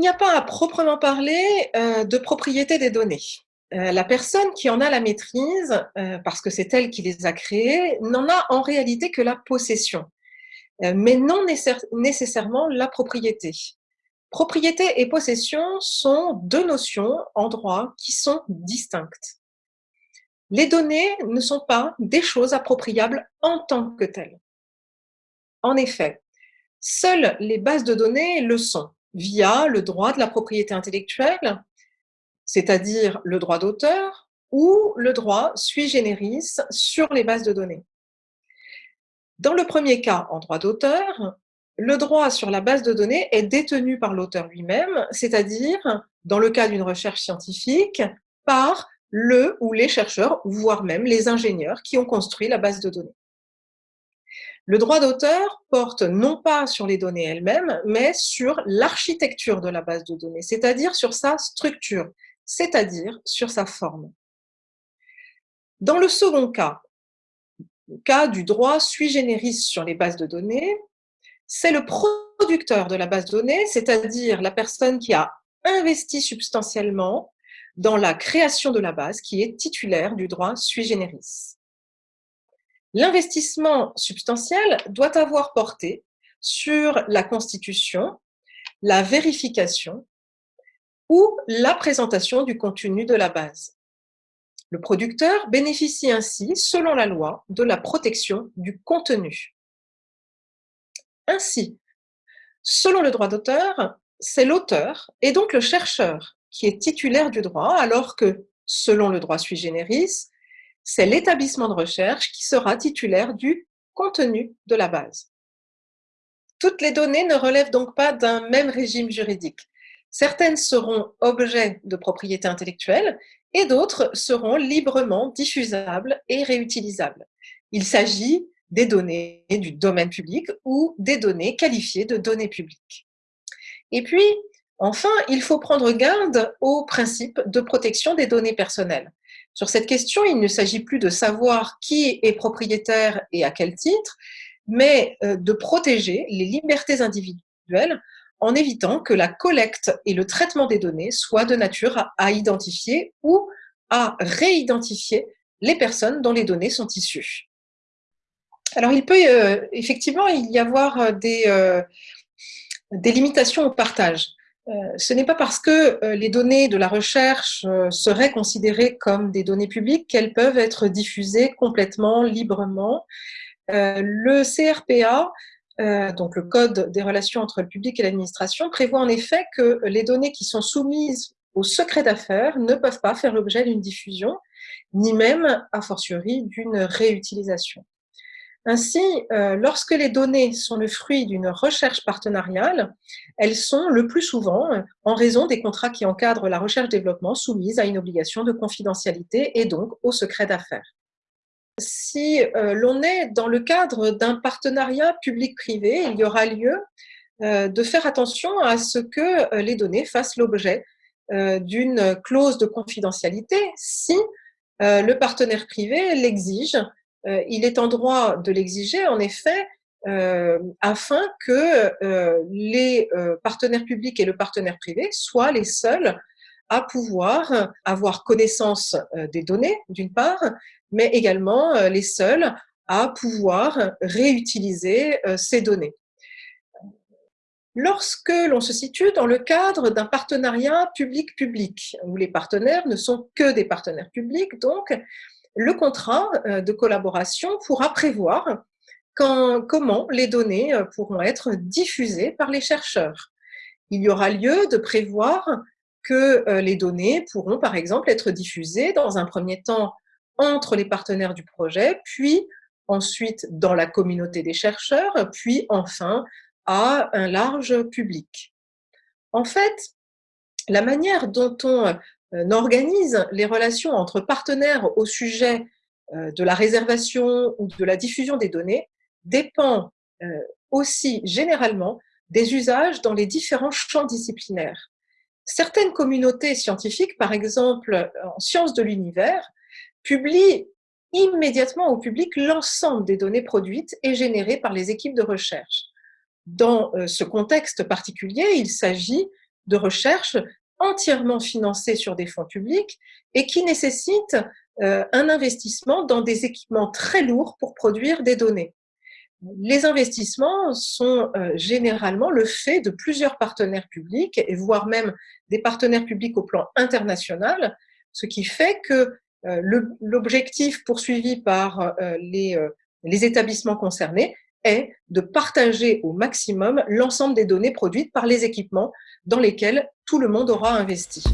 Il n'y a pas à proprement parler euh, de propriété des données. Euh, la personne qui en a la maîtrise, euh, parce que c'est elle qui les a créées, n'en a en réalité que la possession, mais non nécessairement la propriété. Propriété et possession sont deux notions en droit qui sont distinctes. Les données ne sont pas des choses appropriables en tant que telles. En effet, seules les bases de données le sont via le droit de la propriété intellectuelle, c'est-à-dire le droit d'auteur ou le droit sui generis sur les bases de données. Dans le premier cas, en droit d'auteur, le droit sur la base de données est détenu par l'auteur lui-même, c'est-à-dire, dans le cas d'une recherche scientifique, par le ou les chercheurs, voire même les ingénieurs qui ont construit la base de données. Le droit d'auteur porte non pas sur les données elles-mêmes, mais sur l'architecture de la base de données, c'est-à-dire sur sa structure, c'est-à-dire sur sa forme. Dans le second cas, le cas du droit sui generis sur les bases de données, c'est le producteur de la base de données, c'est-à-dire la personne qui a investi substantiellement dans la création de la base, qui est titulaire du droit sui generis. L'investissement substantiel doit avoir porté sur la constitution, la vérification ou la présentation du contenu de la base. Le producteur bénéficie ainsi, selon la loi, de la protection du contenu. Ainsi, selon le droit d'auteur, c'est l'auteur et donc le chercheur qui est titulaire du droit, alors que, selon le droit sui generis, c'est l'établissement de recherche qui sera titulaire du contenu de la base. Toutes les données ne relèvent donc pas d'un même régime juridique. Certaines seront objets de propriété intellectuelle et d'autres seront librement diffusables et réutilisables. Il s'agit des données du domaine public ou des données qualifiées de données publiques. Et puis, enfin, il faut prendre garde au principe de protection des données personnelles. Sur cette question, il ne s'agit plus de savoir qui est propriétaire et à quel titre, mais euh, de protéger les libertés individuelles en évitant que la collecte et le traitement des données soient de nature à identifier ou à réidentifier les personnes dont les données sont issues. Alors, il peut euh, effectivement y avoir euh, des, des limitations au partage. Euh, ce n'est pas parce que euh, les données de la recherche euh, seraient considérées comme des données publiques qu'elles peuvent être diffusées complètement, librement. Le CRPA, donc le Code des relations entre le public et l'administration, prévoit en effet que les données qui sont soumises au secret d'affaires ne peuvent pas faire l'objet d'une diffusion, ni même, a fortiori, d'une réutilisation. Ainsi, euh, lorsque les données sont le fruit d'une recherche partenariale, elles sont le plus souvent, en raison des contrats qui encadrent la recherche-développement, soumises à une obligation de confidentialité et donc au secret d'affaires. Si euh, l'on est dans le cadre d'un partenariat public-privé, il y aura lieu euh, de faire attention à ce que les données fassent l'objet d'une clause de confidentialité si le partenaire privé l'exige euh, il est en droit de l'exiger, en effet, euh, afin que euh, les partenaires publics et le partenaire privé soient les seuls à pouvoir avoir connaissance des données, d'une part, mais également les seuls à pouvoir réutiliser ces données. Lorsque l'on se situe dans le cadre d'un partenariat public-public, où les partenaires ne sont que des partenaires publics, donc le contrat euh, de collaboration pourra prévoir comment les données euh, pourront être diffusées par les chercheurs. Il y aura lieu de prévoir que euh, les données pourront, par exemple, être diffusées dans un premier temps entre les partenaires du projet, puis ensuite dans la communauté des chercheurs, puis enfin à un large public. En fait, la manière dont on n'organise les relations entre partenaires au sujet euh, de la réservation ou de la diffusion des données dépend euh, aussi généralement des usages dans les différents champs disciplinaires. Certaines communautés scientifiques, par exemple en sciences de l'univers, publient immédiatement au public l'ensemble des données produites et générées par les équipes de recherche. Dans ce contexte particulier, il s'agit de recherches entièrement financées sur des fonds publics et qui nécessitent un investissement dans des équipements très lourds pour produire des données. Les investissements sont généralement le fait de plusieurs partenaires publics, et voire même des partenaires publics au plan international, ce qui fait que l'objectif poursuivi par les établissements concernés est de partager au maximum l'ensemble des données produites par les équipements dans lesquels tout le monde aura investi.